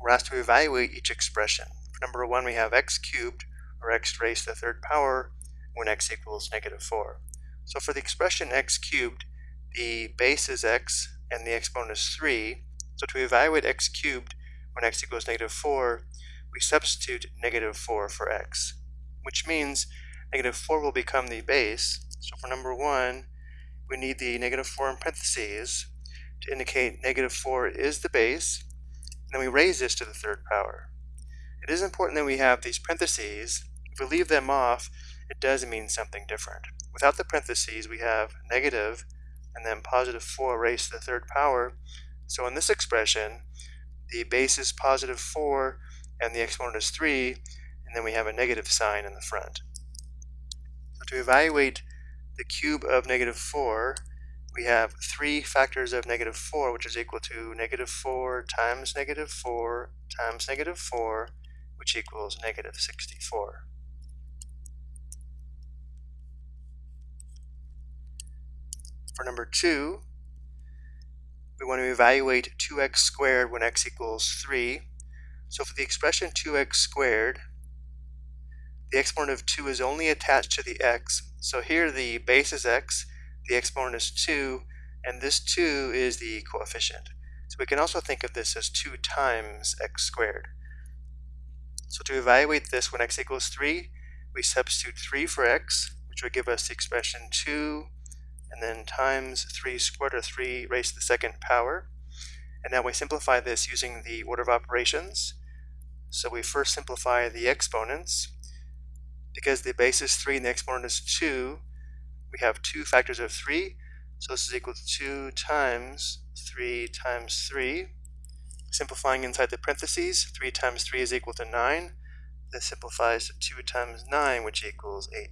we're asked to evaluate each expression. For number one, we have x cubed, or x raised to the third power, when x equals negative 4. So for the expression x cubed, the base is x and the exponent is 3. So to evaluate x cubed when x equals negative 4, we substitute negative 4 for x, which means negative 4 will become the base. So for number 1, we need the negative 4 in parentheses to indicate negative 4 is the base, then we raise this to the third power. It is important that we have these parentheses. If we leave them off, it does mean something different. Without the parentheses, we have negative and then positive 4 raised to the third power. So in this expression, the base is positive 4 and the exponent is 3, and then we have a negative sign in the front. So to evaluate the cube of negative 4, we have three factors of negative 4, which is equal to negative 4 times negative 4 times negative 4, which equals negative 64. For number 2, we want to evaluate 2x squared when x equals 3. So for the expression 2x squared, the exponent of 2 is only attached to the x. So here the base is x, the exponent is 2, and this 2 is the coefficient. So we can also think of this as 2 times x squared. So to evaluate this when x equals 3, we substitute 3 for x, which would give us the expression 2 and then times 3 squared or 3 raised to the second power. And now we simplify this using the order of operations. So we first simplify the exponents. Because the base is 3 and the exponent is 2, we have two factors of 3. So this is equal to 2 times 3 times 3. Simplifying inside the parentheses, 3 times 3 is equal to 9. This simplifies to 2 times 9, which equals 18.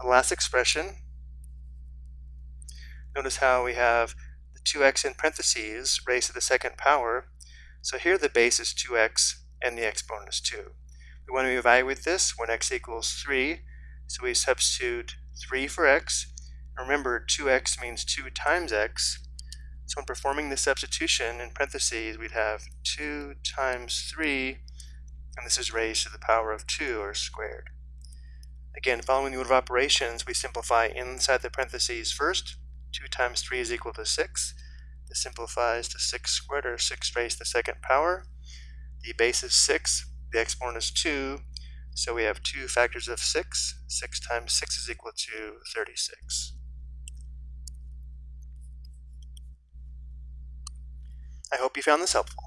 The last expression, notice how we have the 2x in parentheses raised to the second power. So here the base is 2x and the exponent is 2. We want to evaluate this when x equals 3. So we substitute 3 for x. Remember, 2x means 2 times x. So when performing the substitution in parentheses, we'd have 2 times 3, and this is raised to the power of 2, or squared. Again, following the order of operations, we simplify inside the parentheses first. 2 times 3 is equal to 6. This simplifies to 6 squared, or 6 raised to the second power. The base is 6, the exponent is 2, so we have two factors of 6. 6 times 6 is equal to 36. I hope you found this helpful.